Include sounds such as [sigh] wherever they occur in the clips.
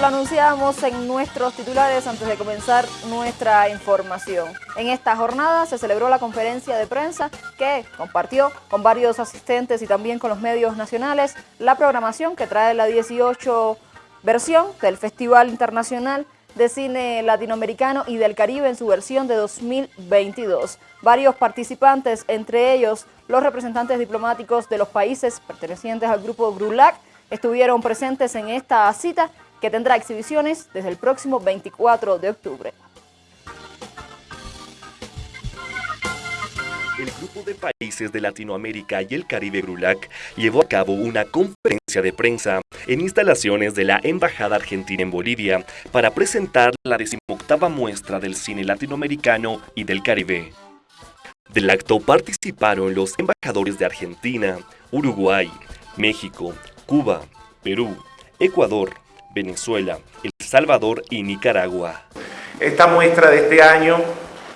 lo anunciamos en nuestros titulares antes de comenzar nuestra información. En esta jornada se celebró la conferencia de prensa que compartió con varios asistentes y también con los medios nacionales la programación que trae la 18 versión del Festival Internacional de Cine Latinoamericano y del Caribe en su versión de 2022. Varios participantes, entre ellos los representantes diplomáticos de los países pertenecientes al grupo GRULAC, estuvieron presentes en esta cita que tendrá exhibiciones desde el próximo 24 de octubre. el Grupo de Países de Latinoamérica y el Caribe GRULAC llevó a cabo una conferencia de prensa en instalaciones de la Embajada Argentina en Bolivia para presentar la decimoctava muestra del cine latinoamericano y del Caribe. Del acto participaron los embajadores de Argentina, Uruguay, México, Cuba, Perú, Ecuador, Venezuela, El Salvador y Nicaragua. Esta muestra de este año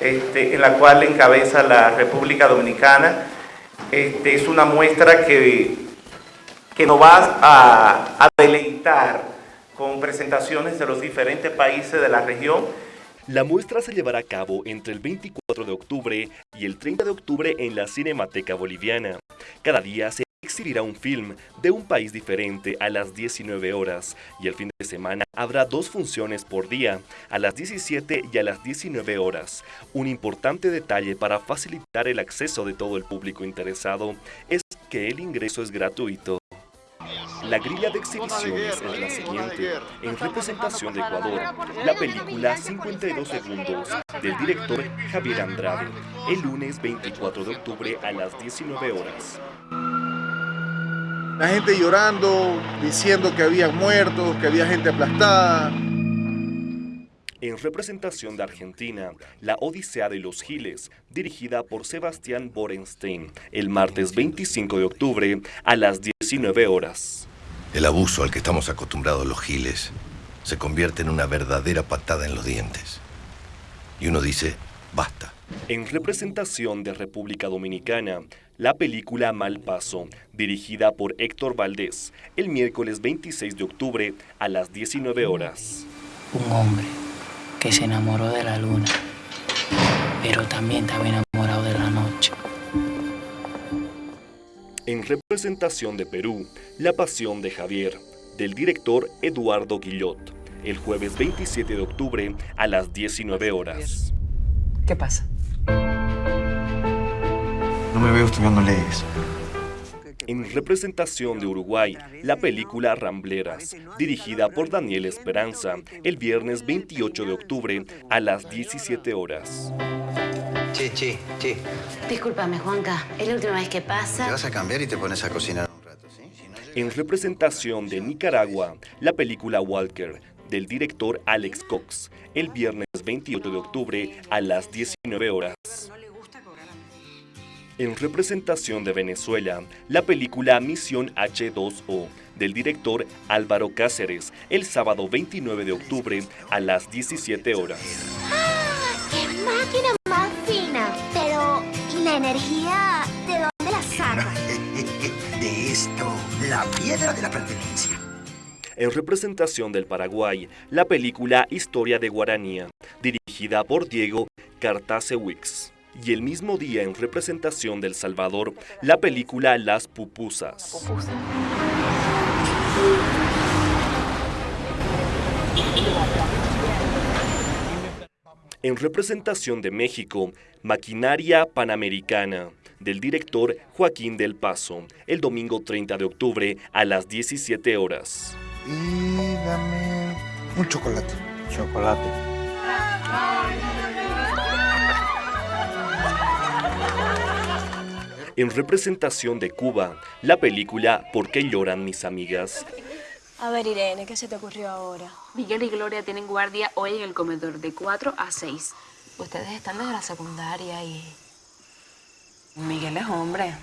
este, en la cual encabeza la República Dominicana. Este, es una muestra que, que nos va a, a deleitar con presentaciones de los diferentes países de la región. La muestra se llevará a cabo entre el 24 de octubre y el 30 de octubre en la Cinemateca Boliviana. Cada día se exhibirá un film de un país diferente a las 19 horas y el fin de semana habrá dos funciones por día, a las 17 y a las 19 horas. Un importante detalle para facilitar el acceso de todo el público interesado es que el ingreso es gratuito. La grilla de exhibiciones es la siguiente. En representación de Ecuador, la película 52 segundos del director Javier Andrade, el lunes 24 de octubre a las 19 horas. La gente llorando, diciendo que había muertos, que había gente aplastada. En representación de Argentina, La Odisea de los Giles, dirigida por Sebastián Borenstein, el martes 25 de octubre a las 19 horas. El abuso al que estamos acostumbrados los giles se convierte en una verdadera patada en los dientes. Y uno dice, basta. En representación de República Dominicana, la película Mal Paso, dirigida por Héctor Valdés, el miércoles 26 de octubre a las 19 horas. Un hombre que se enamoró de la luna, pero también estaba enamorado de la noche. En representación de Perú, La Pasión de Javier, del director Eduardo Guillot, el jueves 27 de octubre a las 19 horas. ¿Qué pasa? No me veo estudiando leyes. En representación de Uruguay, la película Rambleras, dirigida por Daniel Esperanza, el viernes 28 de octubre a las 17 horas. Che, che, che. Discúlpame, Juanca. Es la última vez que pasa. Te vas a cambiar y te pones a cocinar un rato, ¿sí? En representación de Nicaragua, la película Walker, del director Alex Cox, el viernes 28 de octubre a las 19 horas. En representación de Venezuela, la película Misión H2O, del director Álvaro Cáceres, el sábado 29 de octubre a las 17 horas. ¡Ah! ¡Qué máquina más fina! Pero, ¿y la energía de dónde la saca? [laughs] de esto, la piedra de la pertenencia. En representación del Paraguay, la película Historia de Guaranía, dirigida por Diego Cartacewix y el mismo día en representación del Salvador la película Las Pupusas. En representación de México, Maquinaria Panamericana, del director Joaquín del Paso, el domingo 30 de octubre a las 17 horas. Y dame un chocolate. Chocolate. En representación de Cuba, la película ¿Por qué lloran mis amigas? A ver, Irene, ¿qué se te ocurrió ahora? Miguel y Gloria tienen guardia hoy en el comedor de 4 a 6. Ustedes están desde la secundaria y... Miguel es hombre.